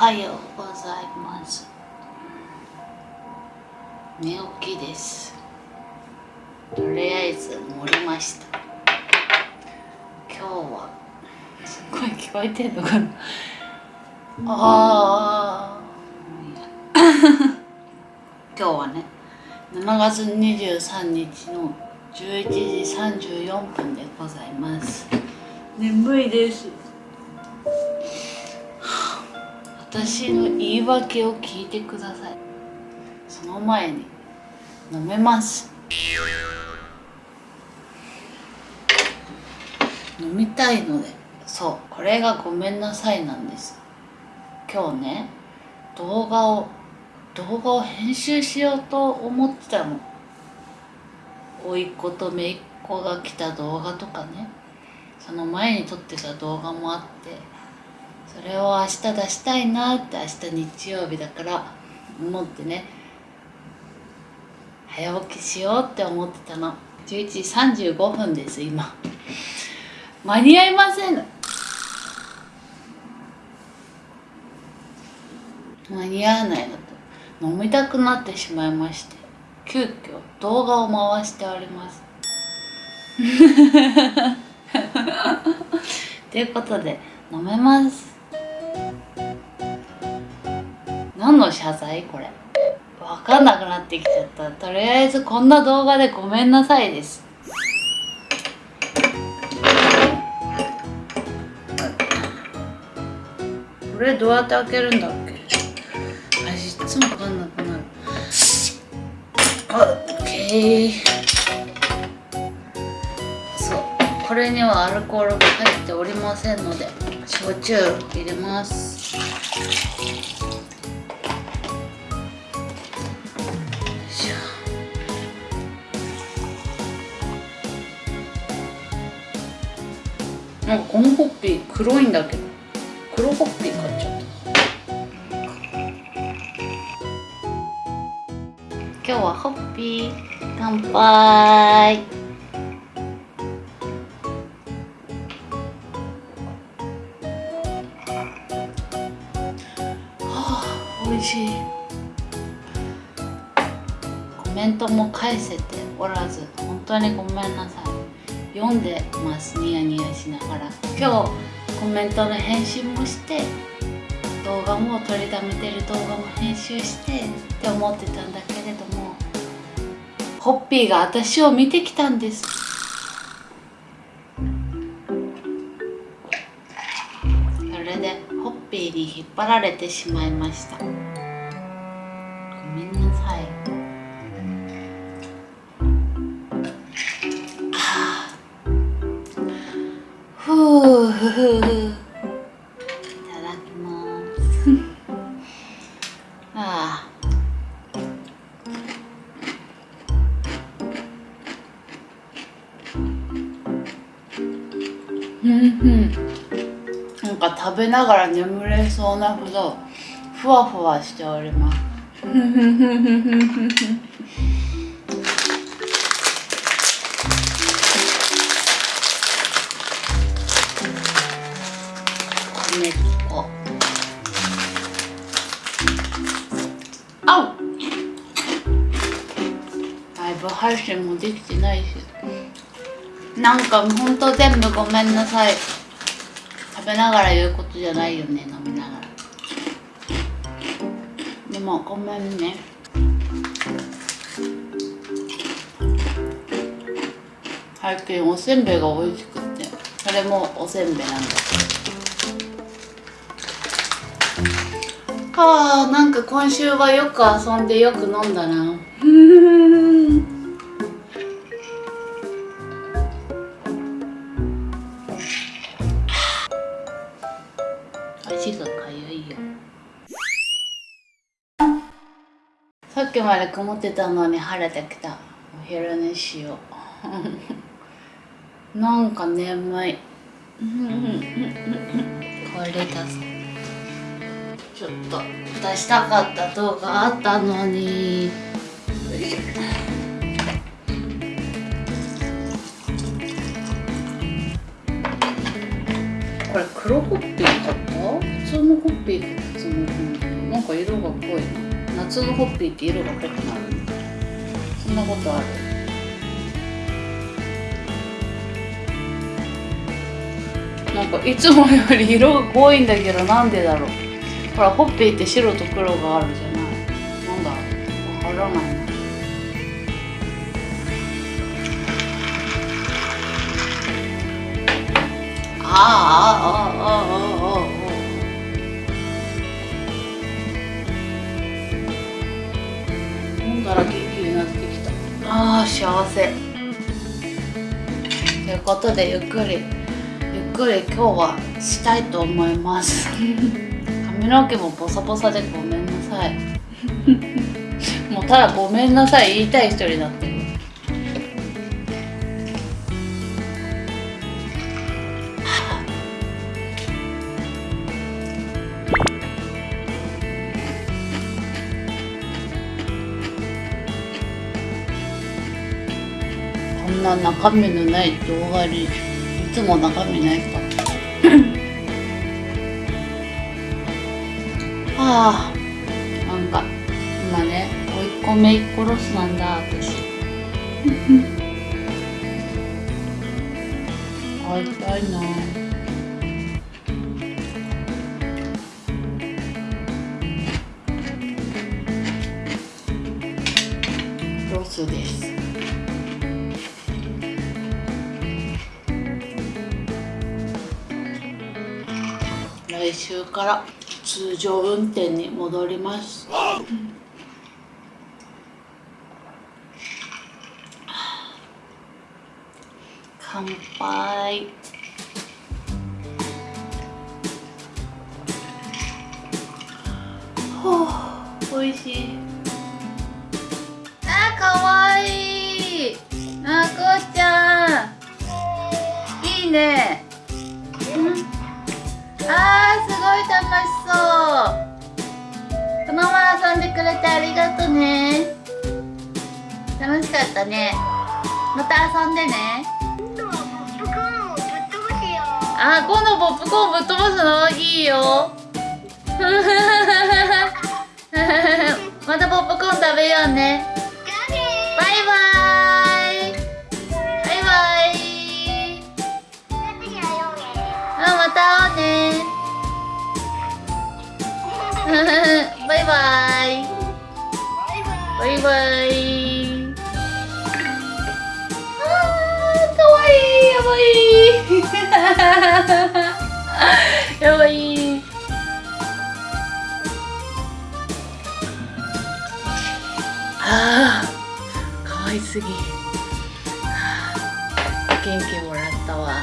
はようございます。寝起きです。とりあえず盛りました。今日はすっごい聞こえてんのかな？あー。今日はね7月23日の11時34分でございます。眠いです。私の言い訳を聞いてください。その前に飲めます。飲みたいので。そうこれがごめんなさいなんです。今日ね動画を動画を編集しようと思ってたの。甥っ子と姪っ子が来た動画とかね。その前に撮ってた動画もあって。それを明日出したいなって明日日曜日だから思ってね。早起きしようって思ってたの。11時35分です今。間に合いません。間に合わないのと。飲みたくなってしまいまして。急遽動画を回しております。ということで飲めます。何の謝罪？これ。分かんなくなってきちゃった。とりあえずこんな動画でごめんなさいです。これどうやって開けるんだっけ？あいつも分かんなくなる。オッケー。そう。これにはアルコールが入っておりませんので焼酎入れます。なんかこのホッピー黒いんだけど。黒ホッピー買っちゃった。今日はホッピー乾杯。はあ美味しい。コメントも返せておらず本当にごめんなさい。読んでます。ニヤニヤしながら。今日コメントの返信もして動画も撮りためてる動画も編集してって思ってたんだけれどもホッピーが私を見てきたんです。それでホッピーに引っ張られてしまいました。ごめんなうんうん。なんか食べながら眠れそうなほどふわふわしております。米粉あうライブ配信もできてないし。なんかほんと全部ごめんなさい。食べながら言うことじゃないよね飲みながら。でもごめんね。最近おせんべいが美味しくて。それもおせんべいなんだ。はあなんか今週はよく遊んでよく飲んだな。足がかゆいよ。さっきまで曇ってたのに晴れてきた。お昼寝しよう。なんか眠い。これだぞちょっと出したかった動画あったのに。これ黒ホッピー買った。普通のホッピーって普通のなんか色が濃い夏のホッピーって色が濃くなる。そんなことある。なんかいつもより色が濃いんだけどなんでだろう。ほらホッピーって白と黒があるじゃない。なんだわからないな。ああああ幸せ。ということでゆっくりゆっくり今日はしたいと思います。髪の毛もボサボサでごめんなさい。もうただごめんなさい言いたい人になってんな中身のない動画にいつも中身ないか はあなんか今ね甥っ子めいっ子ロスなんだ私。会いたいな。ロスです来週から通常運転に戻ります。乾杯。ほうおいしい。あかわい。いあこうちゃん。いいね。うん。あーすごい楽しそう。このまま遊んでくれてありがとね。楽しかったね。また遊んでね。あー今度ポップコーンぶっ飛ばすの？いいよ。またポップコーン食べようねイバイあーかわい。いやばい。やばい。あーかわいすぎ。元気もらったわ。